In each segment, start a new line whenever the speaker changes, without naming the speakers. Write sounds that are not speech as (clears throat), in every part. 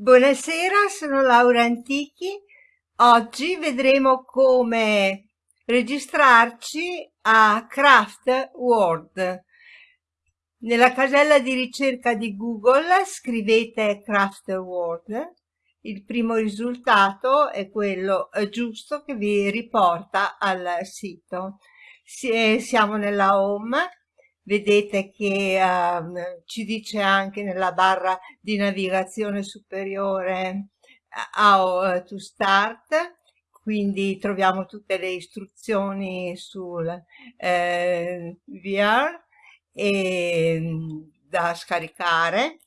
Buonasera, sono Laura Antichi. Oggi vedremo come registrarci a Craft Word. Nella casella di ricerca di Google scrivete Craft Word. Il primo risultato è quello eh, giusto che vi riporta al sito. Siamo nella home vedete che uh, ci dice anche nella barra di navigazione superiore how to start quindi troviamo tutte le istruzioni sul eh, VR e, da scaricare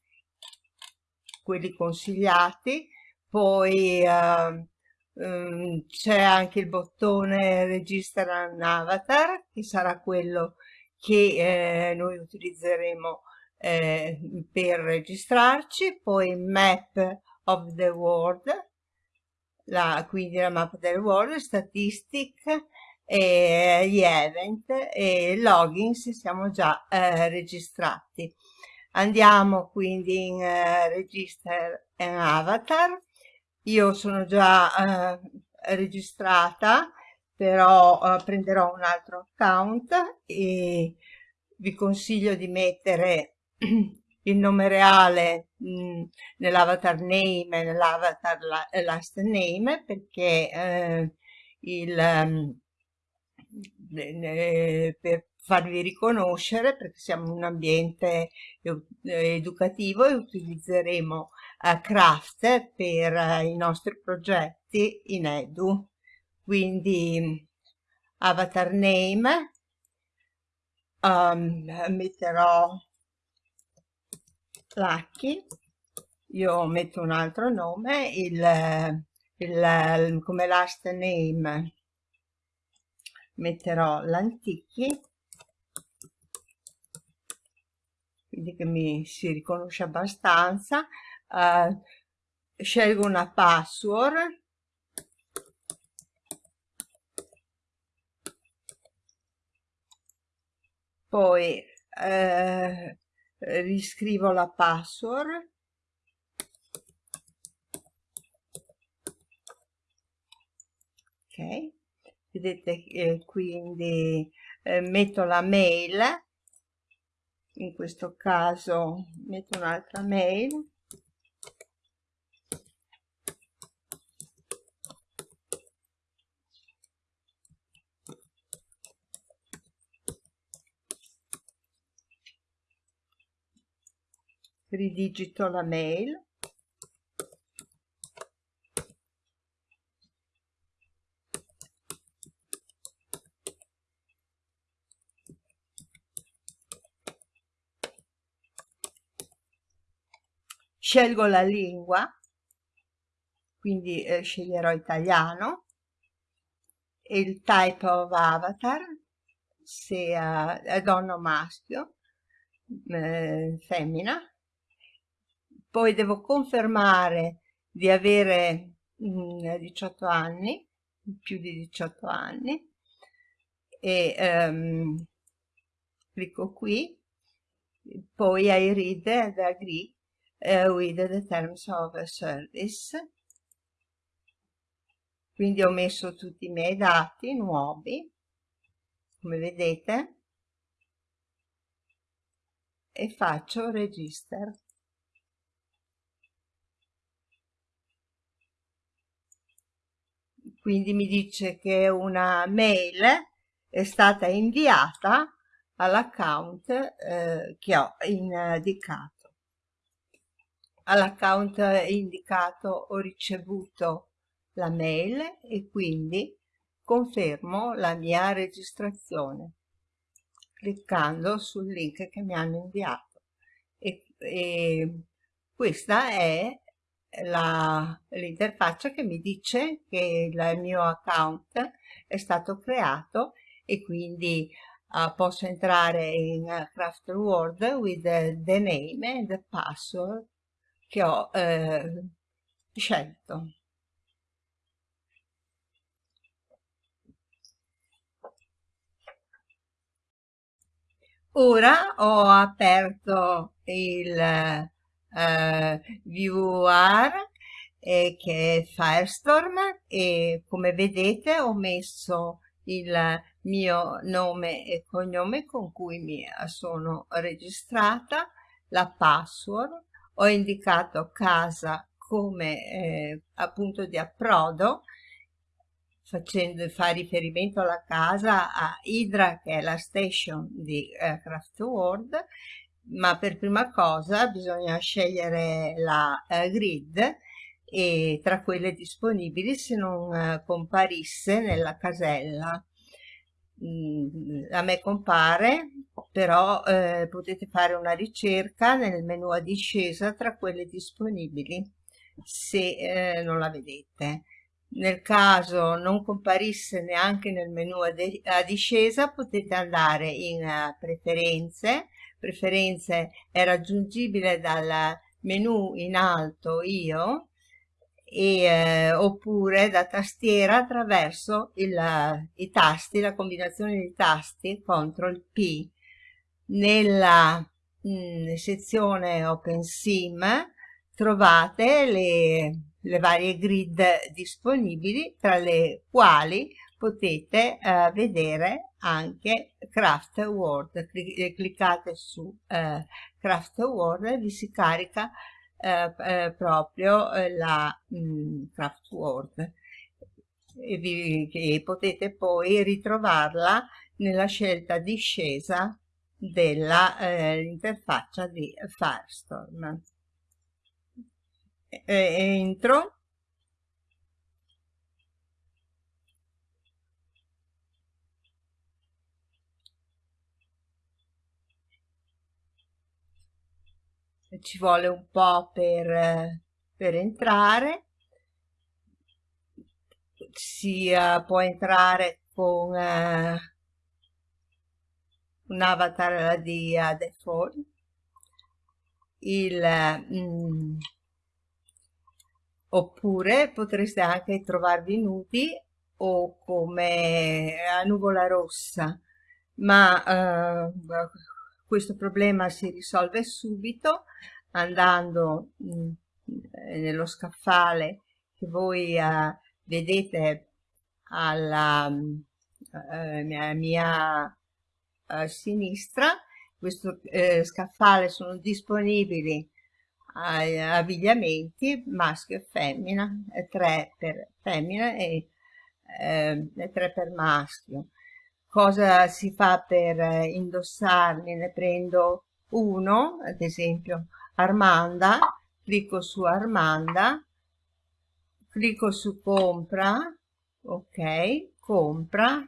quelli consigliati. Poi uh, um, c'è anche il bottone registra un avatar che sarà quello che eh, noi utilizzeremo eh, per registrarci, poi Map of the World, la, quindi la mappa del world, statistic, e gli event e login se siamo già eh, registrati. Andiamo quindi in eh, Register an Avatar. Io sono già eh, registrata però uh, prenderò un altro account e vi consiglio di mettere (clears throat) il nome reale mm, nell'avatar name e nell'avatar la, last name perché eh, il, eh, per farvi riconoscere perché siamo un ambiente educativo e utilizzeremo uh, Craft per uh, i nostri progetti in Edu quindi avatar name um, metterò Lucky. Io metto un altro nome il, il, come last name. Metterò l'antichi quindi che mi si riconosce abbastanza. Uh, scelgo una password poi eh, riscrivo la password. Ok. Vedete eh, quindi eh, metto la mail. In questo caso metto un'altra mail ridigito la mail. Scelgo la lingua quindi eh, sceglierò italiano. Il type of avatar se è donna o maschio eh, femmina poi devo confermare di avere mh, mm, 18 anni, più di 18 anni, e um, clicco qui, poi I read and agree uh, with the terms of service. Quindi ho messo tutti i miei dati nuovi, come vedete, e faccio register. Quindi mi dice che una mail è stata inviata all'account eh, che ho indicato. All'account indicato ho ricevuto la mail e quindi confermo la mia registrazione cliccando sul link che mi hanno inviato e, e questa è l'interfaccia che mi dice che il mio account è stato creato e quindi uh, posso entrare in uh, Craft World with the, the, name and the password che ho uh, scelto. Ora ho aperto il eh, VR eh, che è Firestorm e come vedete ho messo il mio nome e cognome con cui mi sono registrata, la password, ho indicato casa come eh, appunto di approdo facendo fa riferimento alla casa a Hydra che è la station di eh, Craft World ma per prima cosa bisogna scegliere la eh, grid e tra quelle disponibili se non eh, comparisse nella casella. Mm, a me compare però eh, potete fare una ricerca nel menu a discesa tra quelle disponibili se eh, non la vedete. Nel caso non comparisse neanche nel menu a, a discesa potete andare in uh, preferenze preferenze è raggiungibile dal menu in alto io e, eh, oppure da tastiera attraverso il, i tasti, la combinazione di tasti CTRL P. Nella mh, mm, sezione OpenSim trovate le, le, varie grid disponibili tra le quali potete eh, vedere anche Craft World. Cliccate su eh, Craft World e vi si carica eh, eh, proprio eh, la mh, mm, Craft Word e, vi, e potete poi ritrovarla nella scelta discesa dell'interfaccia eh, di Firestorm. E, entro ci vuole un po' per, per entrare. Si uh, può entrare con uh, un avatar di uh, default il, mm, oppure potreste anche trovarvi nudi o come a nuvola rossa. Ma questo problema si risolve subito andando mm, nello scaffale che voi uh, vedete alla uh, mia, mia uh, sinistra. Questo eh, scaffale sono disponibili abbigliamenti maschio e femmina, tre per femmina e, eh, tre per maschio cosa si fa per eh, indossarli? Ne prendo uno ad esempio Armanda clicco su Armanda clicco su compra ok compra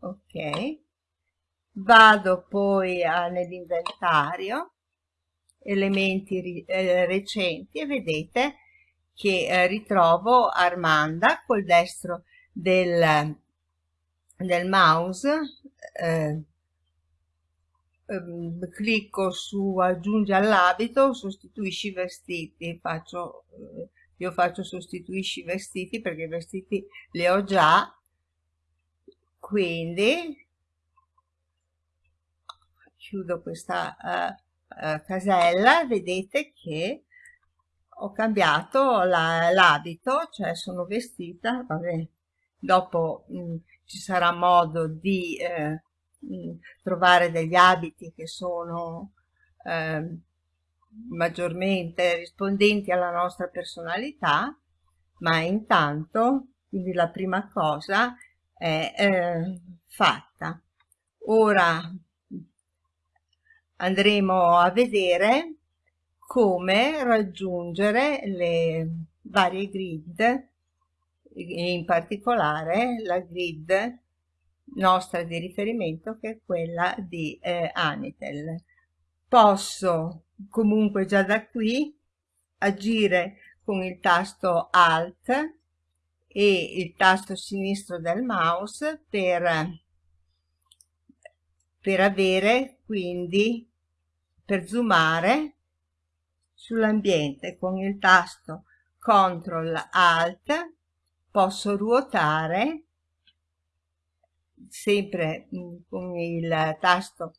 ok vado poi nell'inventario elementi eh, recenti e vedete che eh, ritrovo Armanda col destro del del mouse eh, ehm, clicco su aggiungi all'abito sostituisci i vestiti. Faccio eh, io faccio sostituisci i vestiti perché i vestiti li ho già. Quindi chiudo questa uh, uh, casella. Vedete che ho cambiato l'abito la, cioè sono vestita vabbè dopo mh, mm, ci sarà modo di eh, trovare degli abiti che sono eh, maggiormente rispondenti alla nostra personalità, ma intanto quindi la prima cosa è eh, fatta. Ora andremo a vedere come raggiungere le varie grid in particolare la grid nostra di riferimento che è quella di eh, Anitel. Posso comunque già da qui agire con il tasto Alt e il tasto sinistro del mouse per, per avere quindi per zoomare sull'ambiente con il tasto CTRL ALT posso ruotare sempre mm, con il tasto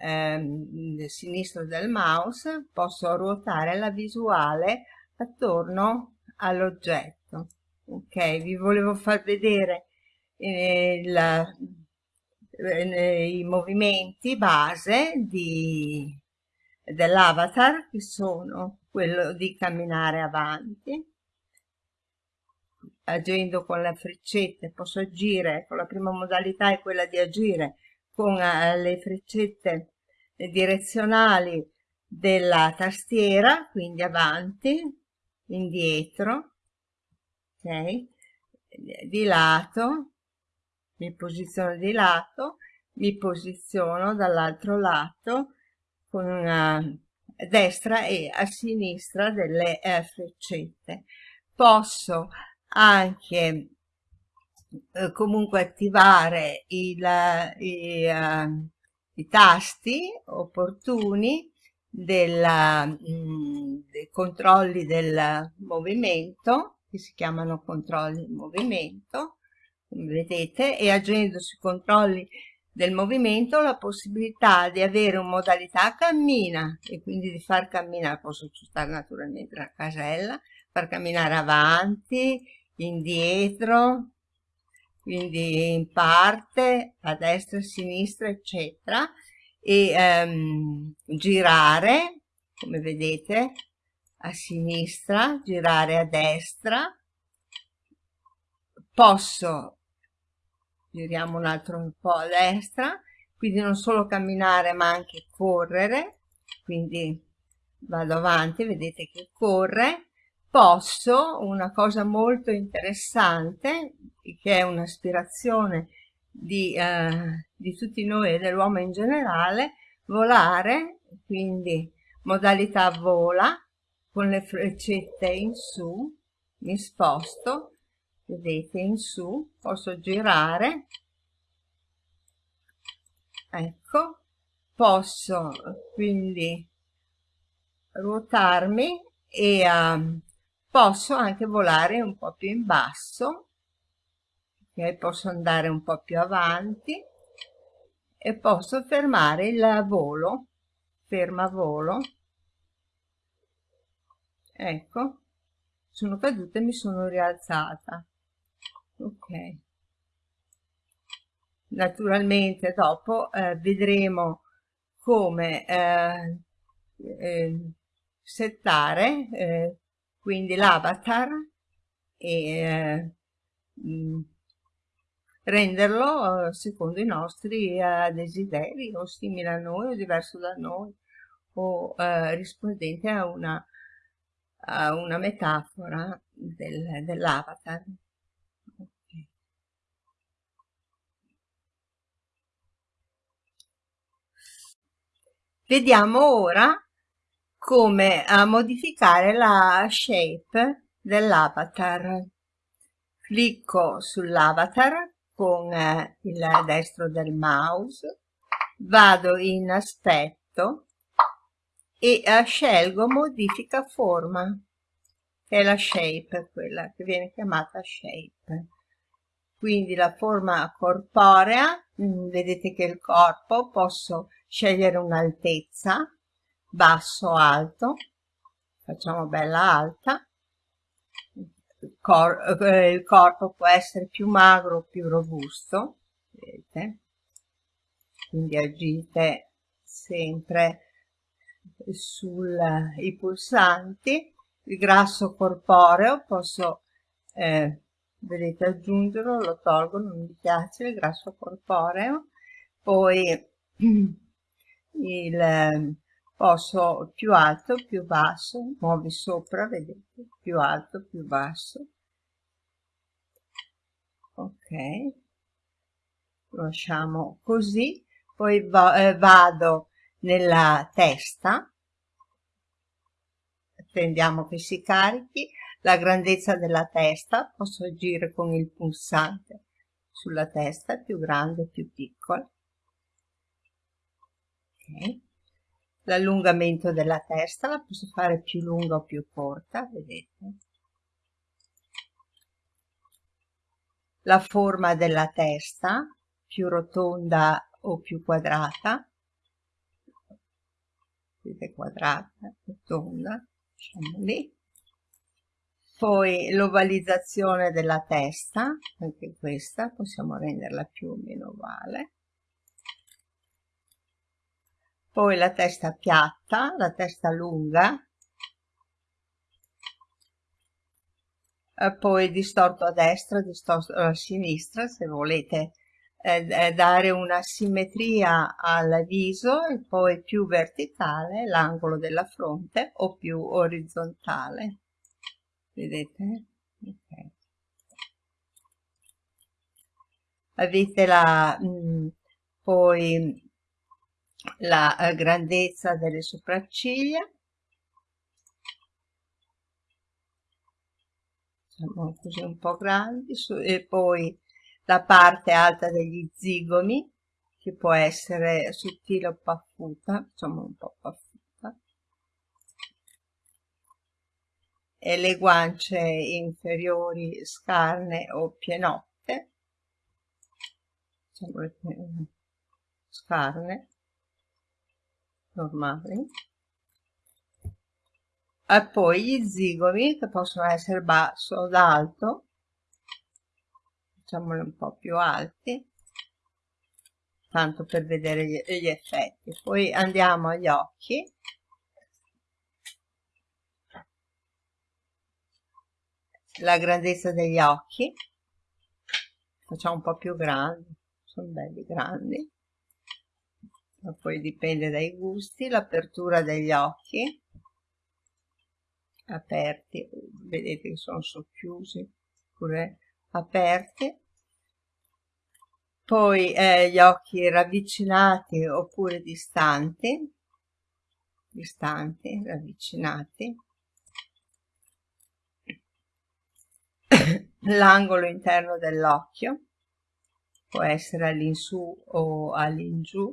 ehm, sinistro del mouse posso ruotare la visuale attorno all'oggetto. Ok vi volevo far vedere eh, eh, i movimenti base dell'avatar che sono quello di camminare avanti agendo con le freccette posso agire con la prima modalità è quella di agire con uh, le freccette direzionali della tastiera quindi avanti indietro ok? Di lato mi posiziono di lato mi posiziono dall'altro lato con una destra e a sinistra delle eh, freccette. Posso anche eh, comunque attivare il, i, uh, i, tasti opportuni della, mh, mm, dei controlli del movimento che si chiamano controlli di movimento come vedete e agendo sui controlli del movimento la possibilità di avere una modalità cammina e quindi di far camminare posso aggiustare naturalmente la casella far camminare avanti indietro quindi in parte a destra a sinistra eccetera e um, girare come vedete a sinistra girare a destra. Posso giriamo un altro po' a destra quindi non solo camminare ma anche correre quindi vado avanti vedete che corre posso, una cosa molto interessante, che è un'aspirazione di, eh, di tutti noi e dell'uomo in generale, volare, quindi modalità vola, con le freccette in su, mi sposto, vedete in su, posso girare, ecco, posso quindi ruotarmi e um, posso anche volare un po' più in basso ok? Posso andare un po' più avanti e posso fermare il volo ferma volo. Ecco sono caduta e mi sono rialzata ok. Naturalmente dopo eh, vedremo come eh, eh, settare eh, quindi l'avatar e eh, mm, renderlo eh, secondo i nostri eh, desideri o simile a noi o diverso da noi o rispondente a una, a una metafora del, dell'avatar. Vediamo ora come a modificare la shape dell'avatar. Clicco sull'avatar con eh, il destro del mouse, vado in aspetto e eh, scelgo modifica forma, che è la shape, quella che viene chiamata shape. Quindi la forma corporea, mm, vedete che il corpo posso scegliere un'altezza, basso alto facciamo bella alta. Il, cor eh, il corpo può essere più magro o più robusto vedete? Quindi agite sempre sui pulsanti. Il grasso corporeo posso eh, vedete aggiungerlo lo tolgo non mi piace il grasso corporeo. Poi (clears throat) il posso più alto più basso muovi sopra vedete? Più alto più basso. Ok. Lasciamo così. Poi eh, vado nella testa. Attendiamo che si carichi. La grandezza della testa. Posso agire con il pulsante sulla testa più grande più piccola ok l'allungamento della testa la posso fare più lunga o più corta vedete la forma della testa più rotonda o più quadrata vedete quadrata, rotonda, lasciamo lì. Poi l'ovalizzazione della testa, anche questa possiamo renderla più o meno ovale. Poi la testa piatta, la testa lunga, poi distorto a destra, distorto a sinistra, se volete eh, dare una simmetria al viso e poi più verticale l'angolo della fronte o più orizzontale. Vedete? Okay. Avete la, mh, mm, poi la eh, grandezza delle sopracciglia. Diciamo così un po' grandi e poi la parte alta degli zigomi che può essere sottile o paffuta facciamo un po' paffuta. E le guance inferiori scarne o pienotte. Facciamo le scarne normali. E poi gli zigomi che possono essere basso o alto facciamoli un po' più alti tanto per vedere gli, gli effetti. Poi andiamo agli occhi. La grandezza degli occhi. Facciamo un po' più grandi sono belli grandi ma poi dipende dai gusti l'apertura degli occhi. Aperti vedete che sono socchiusi oppure aperti. Poi eh, gli occhi ravvicinati oppure distanti. Distanti ravvicinati. L'angolo interno dell'occhio. Può essere all'insù o all'ingiù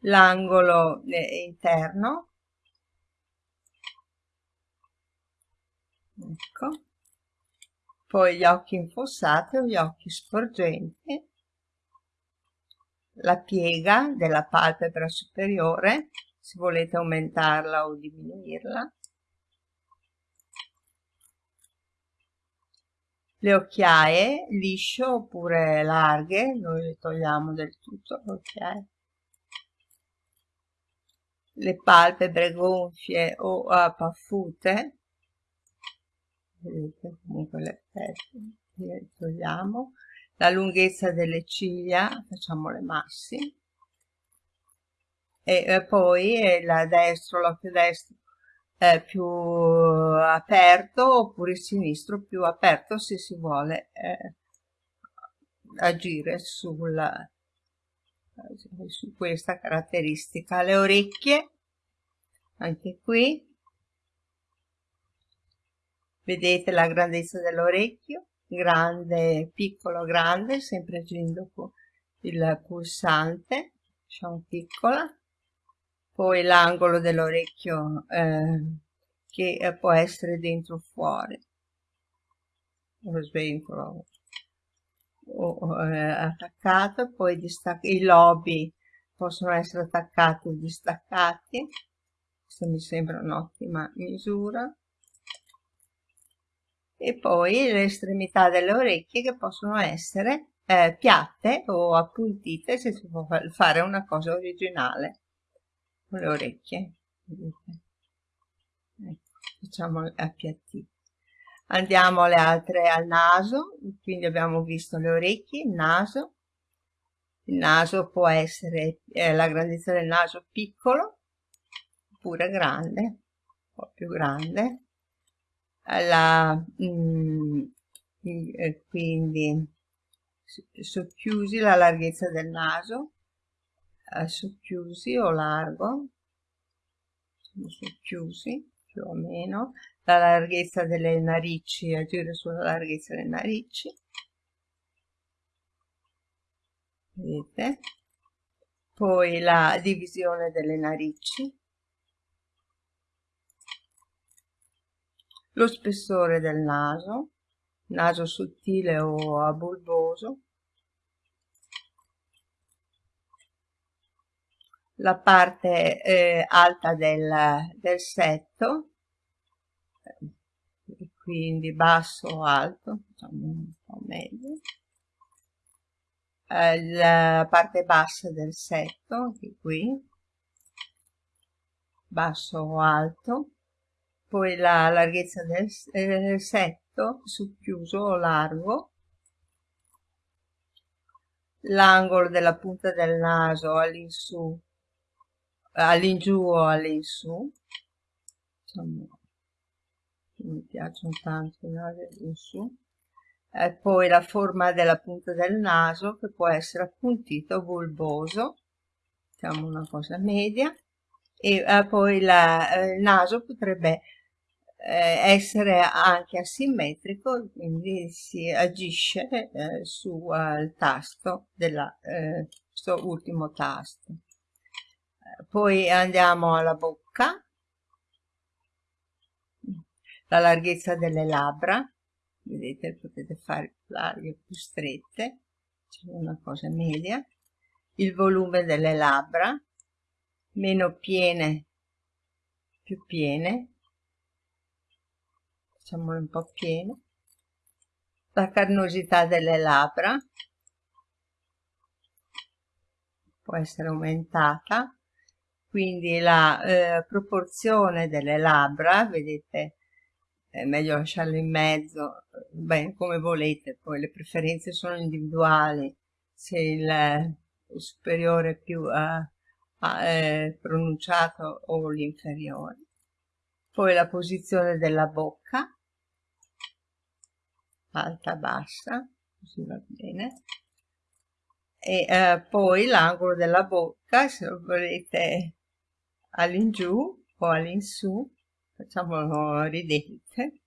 l'angolo eh, interno. Ecco. Poi gli occhi infossati o gli occhi sporgenti. La piega della palpebra superiore se volete aumentarla o diminuirla. Le occhiaie lisce oppure larghe noi le togliamo del tutto le occhiaie le palpebre gonfie o paffute vedete comunque l'effetto le togliamo. La lunghezza delle ciglia facciamo le massi. E eh, poi eh, la destro l'occhio destro eh, più aperto oppure il sinistro più aperto se si vuole eh, agire sulla su questa caratteristica. Le orecchie anche qui. Vedete la grandezza dell'orecchio? Grande piccolo grande sempre agendo il pulsante diciamo piccola. Poi l'angolo dell'orecchio eh, che può essere dentro o fuori. Lo svincolo o, eh, attaccato, poi i lobi possono essere attaccati o distaccati, questa mi sembra un'ottima misura, e poi le estremità delle orecchie che possono essere eh, piatte o appuntite se si può fare una cosa originale con le orecchie. Ecco, facciamo appiattite andiamo alle altre al naso quindi abbiamo visto le orecchie il naso. Il naso può essere eh, la grandezza del naso piccolo oppure grande un po' più grande. La, mm, eh, quindi socchiusi la larghezza del naso eh, socchiusi o largo socchiusi più o meno la larghezza delle narici, agire sulla larghezza delle narici. Vedete? Poi la divisione delle narici. Lo spessore del naso, naso sottile o a bulboso. La parte eh, alta del, del setto, quindi basso o alto, facciamo un po' meglio, la parte bassa del setto, anche qui, basso o alto, poi la larghezza del eh, setto, chiuso o largo, l'angolo della punta del naso all'insù, all'ingiù o all'insù, diciamo, mi piacciono tanto i nasi all'insù, e poi la forma della punta del naso che può essere appuntito o bulboso, diciamo una cosa media, e eh, poi la, eh, il naso potrebbe eh, essere anche asimmetrico, quindi si agisce eh, sul tasto della, eh, questo ultimo tasto. Poi andiamo alla bocca, la larghezza delle labbra, vedete potete fare larghe più strette, c'è una cosa media, il volume delle labbra, meno piene più piene, facciamole un po' piene, la carnosità delle labbra. Può essere aumentata, quindi la eh, proporzione delle labbra, vedete, è meglio lasciarle in mezzo, beh, come volete, poi le preferenze sono individuali, se il, il superiore è più eh, eh, pronunciato o l'inferiore. Poi la posizione della bocca, alta, bassa, così va bene. E eh, poi l'angolo della bocca, se lo volete all'ingiù o all'insù, facciamolo ridente,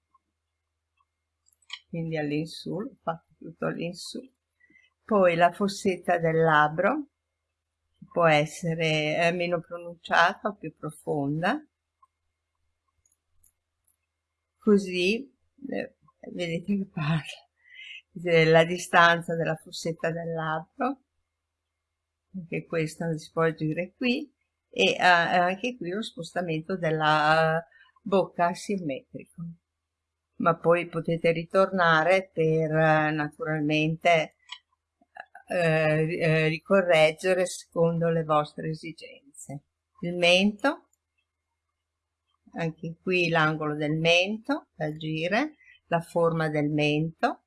quindi all'insù, fatto tutto all'insù. Poi la fossetta del labbro, può essere eh, meno pronunciata o più profonda. Così, eh, vedete che parla, la distanza della fossetta del labbro, anche questa si può agire qui, e eh, anche qui lo spostamento della bocca asimmetrico. Ma poi potete ritornare per naturalmente eh, eh, ricorreggere secondo le vostre esigenze. Il mento, anche qui l'angolo del mento da agire, la forma del mento,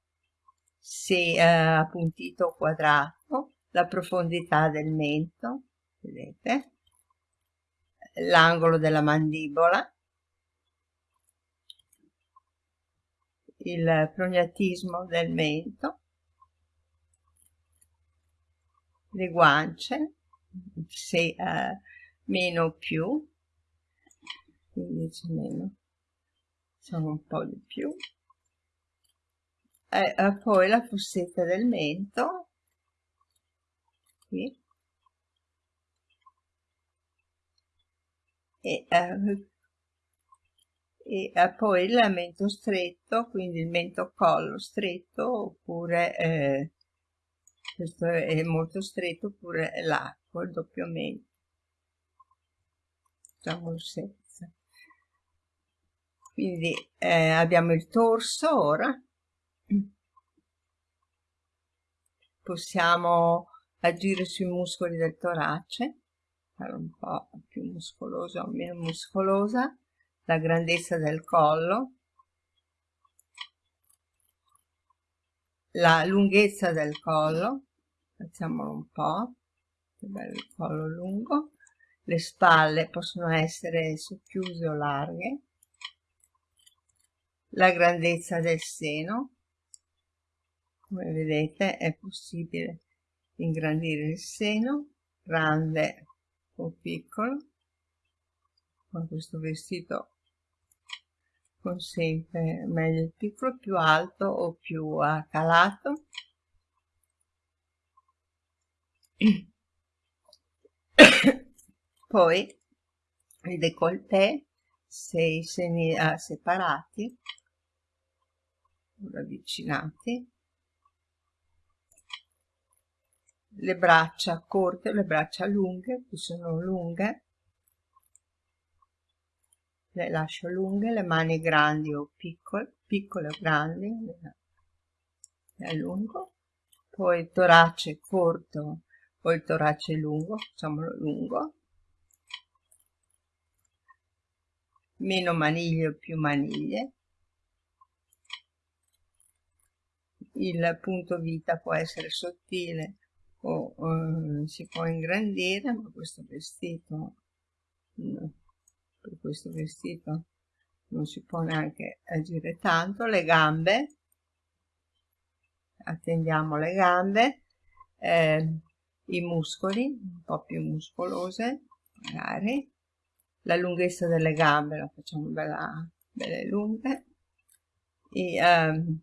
se eh, appuntito o quadrato, la profondità del mento, vedete, l'angolo della mandibola, il prognatismo del mento, le guance, se uh, meno più, quindi c'è meno, sono un po' di più. E uh, poi la fossetta del mento, qui, e, uh, e poi il mento stretto, quindi il mento collo stretto oppure eh, questo è molto stretto oppure l'arco, il doppio mento. Facciamo senza. Quindi eh, abbiamo il torso ora. Possiamo agire sui muscoli del torace fare un po' più muscolosa o meno muscolosa la grandezza del collo la lunghezza del collo facciamolo un po' che bello il collo lungo le spalle possono essere socchiuse o larghe la grandezza del seno come vedete è possibile ingrandire il seno grande o piccolo con questo vestito consente meglio il piccolo più alto o più calato (coughs) poi il décolleté se i seni ah, separati ravvicinati le braccia corte, le braccia lunghe, qui sono lunghe, le lascio lunghe, le mani grandi o piccole, piccole o grandi, le allungo, poi il torace corto o il torace lungo, facciamolo lungo, meno maniglie o più maniglie, il punto vita può essere sottile o eh, si può ingrandire ma questo vestito no, per questo vestito non si può neanche agire tanto le gambe. Attendiamo le gambe eh, i muscoli un po' più muscolose magari. La lunghezza delle gambe la facciamo bella, belle lunghe. E, um,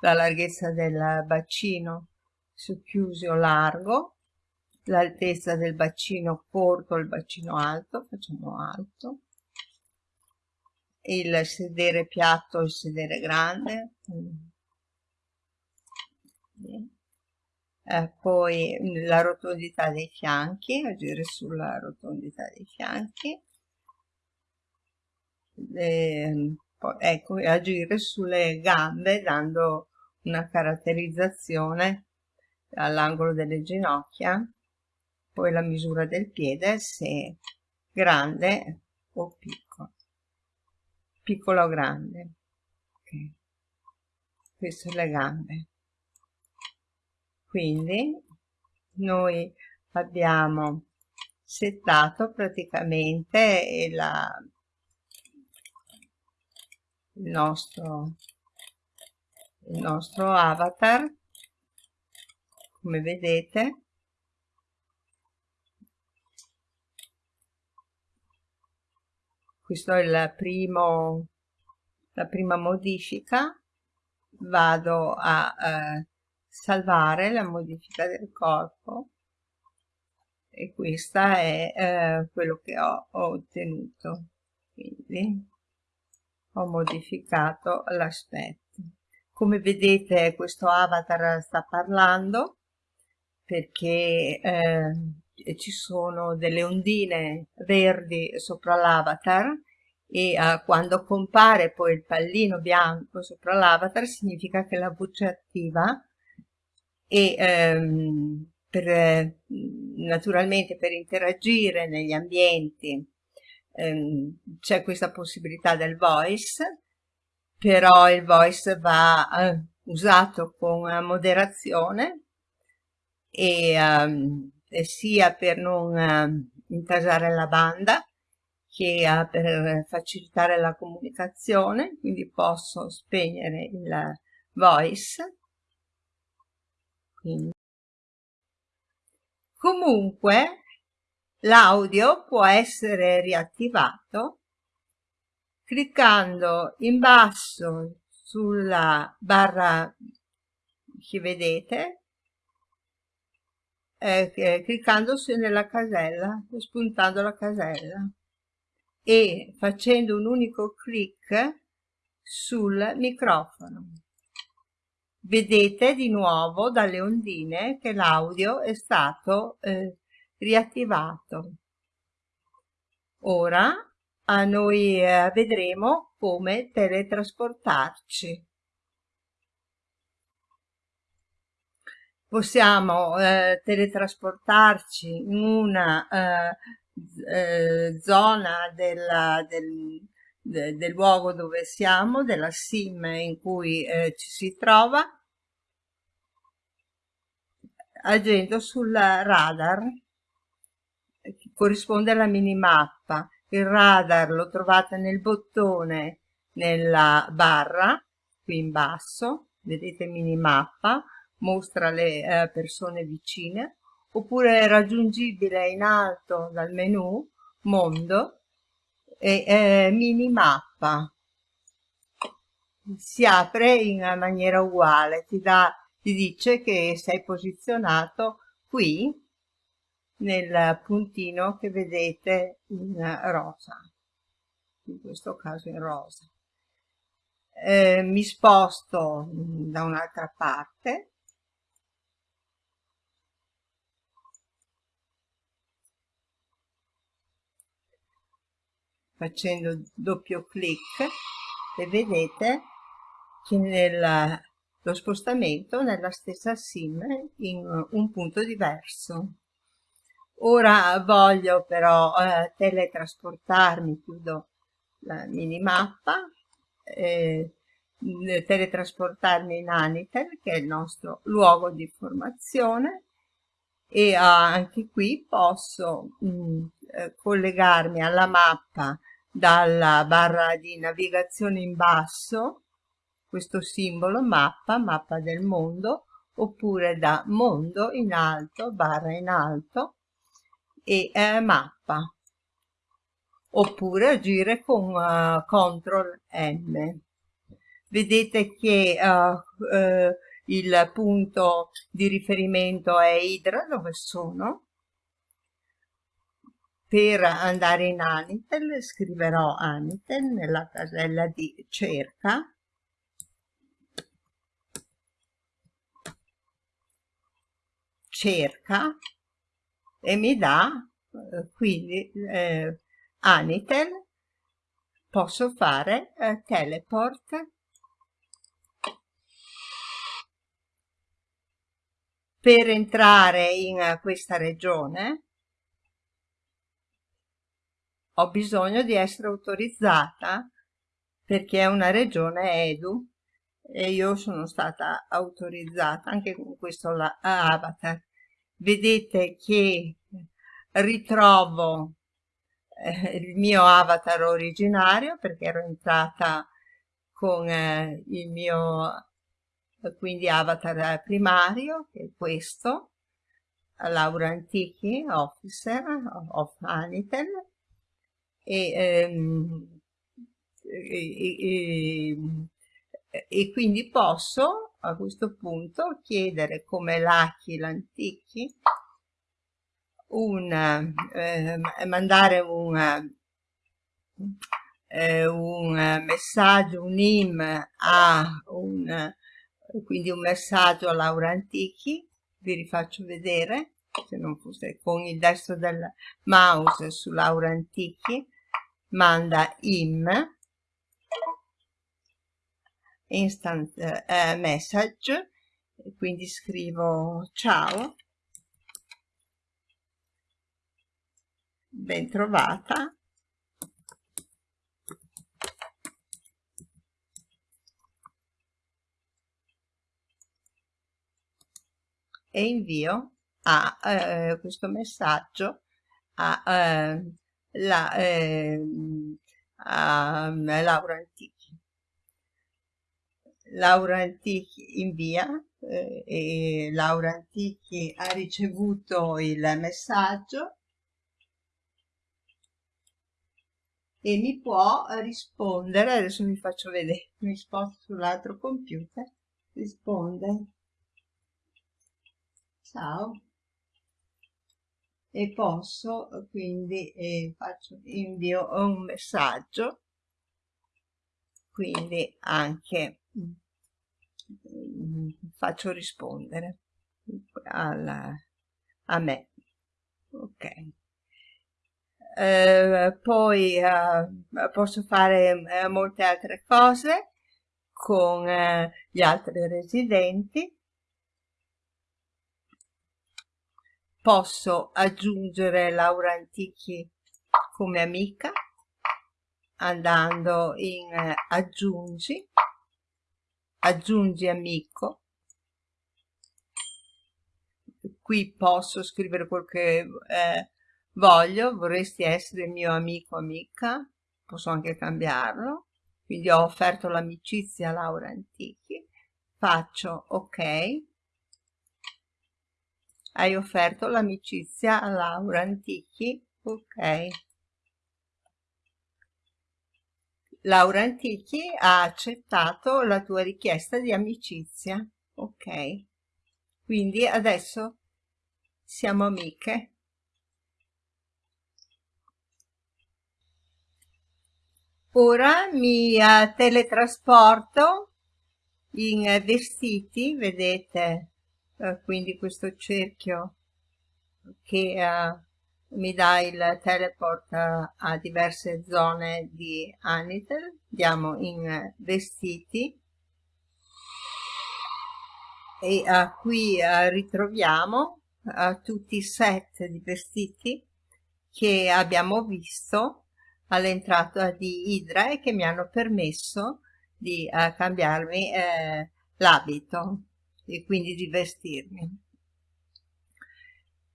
la larghezza del bacino su chiuso largo, l'altezza del bacino corto, il bacino alto, facciamo alto, il sedere piatto, il sedere grande, eh, poi la rotondità dei fianchi, agire sulla rotondità dei fianchi, eh, poi, ecco, agire sulle gambe dando una caratterizzazione all'angolo delle ginocchia, poi la misura del piede se grande o piccolo, piccolo o grande. Okay. Queste le gambe. Quindi noi abbiamo settato praticamente la, il nostro il nostro avatar come vedete questo è il primo la prima modifica. Vado a eh, salvare la modifica del corpo. E questa è eh, quello che ho, ho ottenuto. Quindi ho modificato l'aspetto. Come vedete questo avatar sta parlando perché eh, ci sono delle ondine verdi sopra l'avatar e eh, quando compare poi il pallino bianco sopra l'avatar significa che la voce è attiva e ehm, per, naturalmente per interagire negli ambienti ehm, c'è questa possibilità del voice però il voice va eh, usato con moderazione e, um, sia per non uh, intasare la banda che uh, per facilitare la comunicazione, quindi posso spegnere il voice. Quindi. Comunque l'audio può essere riattivato cliccando in basso sulla barra che vedete eh, cliccando su nella casella spuntando la casella e facendo un unico clic sul microfono vedete di nuovo dalle ondine che l'audio è stato eh, riattivato ora noi eh, vedremo come teletrasportarci. Possiamo eh, teletrasportarci in una eh, eh zona della, del, de, del luogo dove siamo, della sim in cui eh, ci si trova, agendo sul radar che corrisponde alla minimappa. Il radar lo trovate nel bottone nella barra qui in basso vedete minimappa mostra le eh, persone vicine oppure è raggiungibile in alto dal menu mondo e eh, minimappa si apre in maniera uguale ti, dà, ti dice che sei posizionato qui nel puntino che vedete in rosa, in questo caso in rosa. Eh, mi sposto da un'altra parte facendo doppio clic e vedete che nella, lo spostamento nella stessa sim in un punto diverso. Ora voglio però eh, teletrasportarmi, chiudo la minimappa, eh, teletrasportarmi in Anitel, che è il nostro luogo di formazione, e ah, anche qui posso mh, mm, eh, collegarmi alla mappa dalla barra di navigazione in basso, questo simbolo mappa, mappa del mondo, oppure da mondo in alto, barra in alto, e eh, mappa oppure agire con uh, CTRL M. Vedete che uh, uh, il punto di riferimento è Idra, dove sono. Per andare in Anitel scriverò Anitel nella casella di cerca. Cerca e mi dà eh, quindi eh, Anitel, posso fare eh, teleport per entrare in uh, questa regione ho bisogno di essere autorizzata perché è una regione edu e io sono stata autorizzata anche con questo avatar. Vedete che ritrovo eh, il mio avatar originario perché ero entrata con eh, il mio quindi avatar primario che è questo Laura Antichi Officer of Anitel e, ehm, e, e, e, quindi posso a questo punto chiedere come Lucky l'Antichi un, eh, mandare un, eh, un messaggio, un IM a un, quindi un messaggio a Laura Antichi, vi rifaccio vedere, se non fosse con il destro del mouse su Laura Antichi, manda IM, instant eh, message, quindi scrivo ciao, bentrovata e invio a eh, questo messaggio a, eh, la, eh, a Laura Antichi. Laura Antichi invia eh, e Laura Antichi ha ricevuto il messaggio e mi può rispondere, adesso vi faccio vedere, mi sposto sull'altro computer, risponde, ciao, e posso quindi eh, faccio, invio un messaggio, quindi anche mm, faccio rispondere alla, a me, ok. Eh, poi eh, posso fare eh, molte altre cose con eh, gli altri residenti posso aggiungere Laura Antichi come amica andando in aggiungi aggiungi amico. Qui posso scrivere quel che eh, voglio, vorresti essere mio amico o amica, posso anche cambiarlo, quindi ho offerto l'amicizia Laura Antichi, faccio ok, hai offerto l'amicizia a Laura Antichi, ok. Laura Antichi ha accettato la tua richiesta di amicizia, ok. Quindi adesso siamo amiche. Ora mi uh, teletrasporto in uh, vestiti, vedete, uh, quindi questo cerchio che mi dà il teleport a diverse zone di Anitel andiamo in vestiti. E uh, qui uh, ritroviamo tutti i set di vestiti che abbiamo visto all'entrata di Idra e che mi hanno permesso di cambiarmi eh, l'abito e quindi di vestirmi.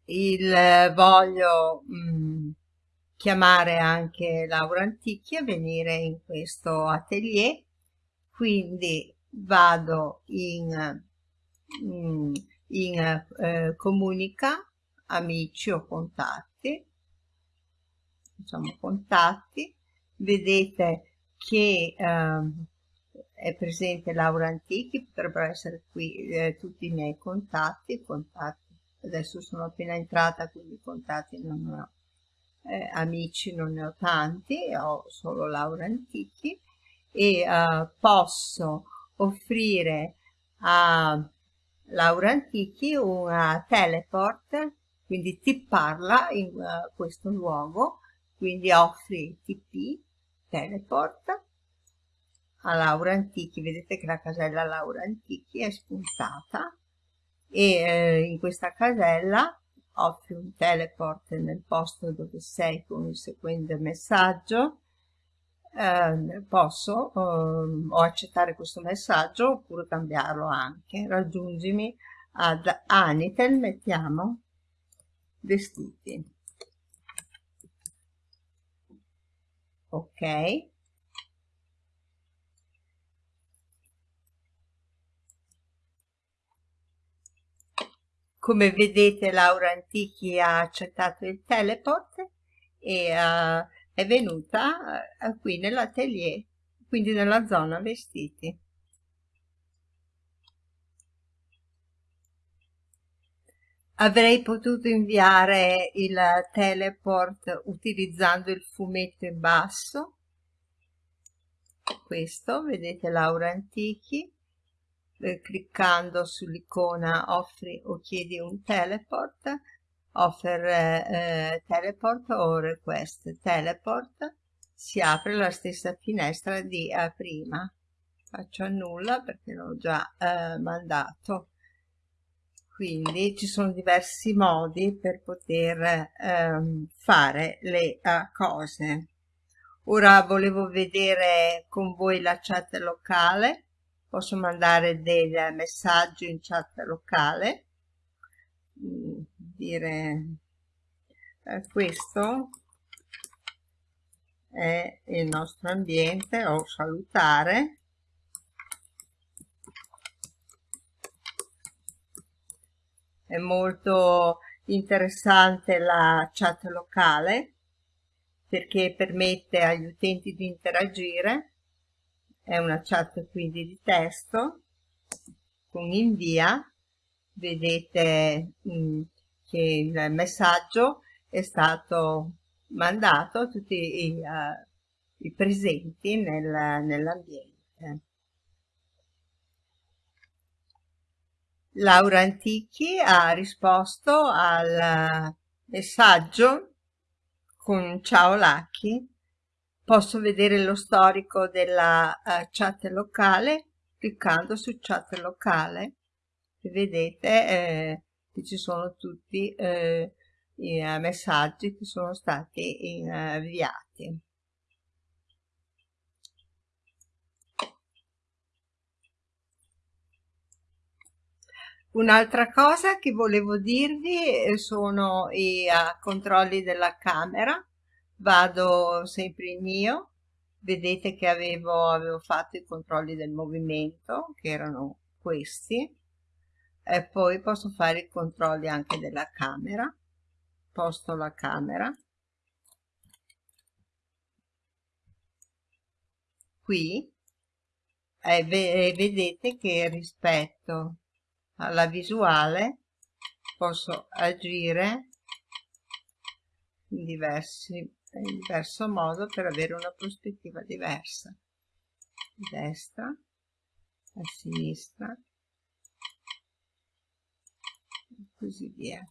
Il eh, voglio mh, mm, chiamare anche Laura Antichi a venire in questo atelier quindi vado in, in, in eh, comunica amici o contatti facciamo contatti. Vedete che eh, è presente Laura Antichi potrebbero essere qui eh, tutti i miei contatti contatti. Adesso sono appena entrata quindi contatti non ho. Eh, amici non ne ho tanti ho solo Laura Antichi. E uh, posso offrire a Laura Antichi una teleport quindi ti parla in uh, questo luogo quindi offri TP teleport a Laura Antichi. Vedete che la casella Laura Antichi è spuntata e eh, in questa casella offri un teleport nel posto dove sei con il seguente messaggio. Eh, posso eh, o accettare questo messaggio oppure cambiarlo anche. Raggiungimi ad Anitel mettiamo vestiti. Ok come vedete Laura Antichi ha accettato il teleport e uh, è venuta uh, qui nell'atelier quindi nella zona vestiti. Avrei potuto inviare il teleport utilizzando il fumetto in basso questo vedete Laura Antichi eh, cliccando sull'icona offri o chiedi un teleport offer eh, teleport o request teleport si apre la stessa finestra di eh, prima. Faccio annulla perché l'ho già eh, mandato. Quindi ci sono diversi modi per poter ehm, fare le uh, cose. Ora volevo vedere con voi la chat locale posso mandare dei messaggi in chat locale mm, dire eh, questo è il nostro ambiente o salutare. È molto interessante la chat locale perché permette agli utenti di interagire è una chat quindi di testo con invia vedete mh, mm, che il messaggio è stato mandato a tutti i, uh, i presenti nel, nell'ambiente. Laura Antichi ha risposto al messaggio con ciao Lucky posso vedere lo storico della uh, chat locale? Cliccando su chat locale e vedete eh, che ci sono tutti eh, i uh, messaggi che sono stati inviati. Un'altra cosa che volevo dirvi eh, sono i uh, controlli della camera vado sempre in mio vedete che avevo, avevo fatto i controlli del movimento che erano questi. E poi posso fare i controlli anche della camera. Posto la camera. Qui. E vedete che rispetto alla visuale posso agire in diversi in diverso modo per avere una prospettiva diversa. A destra a sinistra e così via.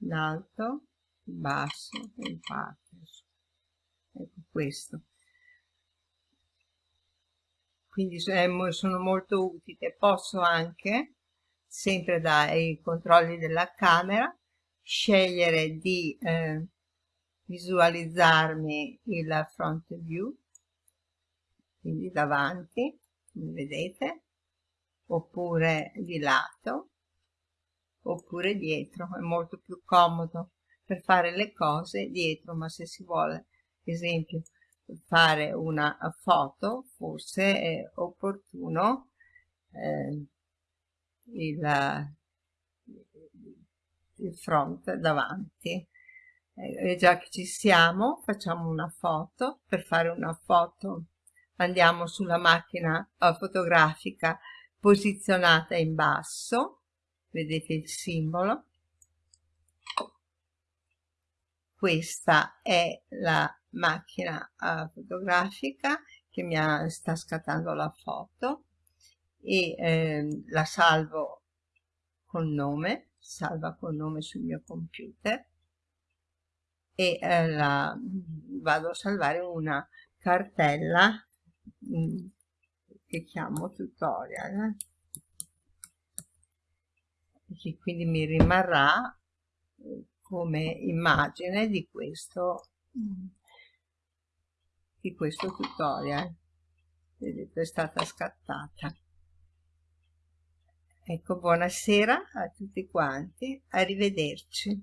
In alto in basso in parte. Ecco questo. Quindi sono molto utili. Posso anche sempre dai controlli della camera scegliere di eh, visualizzarmi il front view quindi davanti come vedete oppure di lato oppure dietro. È molto più comodo per fare le cose dietro ma se si vuole esempio fare una foto forse è opportuno eh, il, il front davanti. E già che ci siamo facciamo una foto. Per fare una foto andiamo sulla macchina fotografica posizionata in basso. Vedete il simbolo? Questa è la macchina fotografica che mi ha, sta scattando la foto e eh, la salvo col nome salva col nome sul mio computer e eh, la vado a salvare una cartella mh, mm, che chiamo tutorial che quindi mi rimarrà eh, come immagine di questo di questo tutorial. Vedete è stata scattata ecco buonasera a tutti quanti arrivederci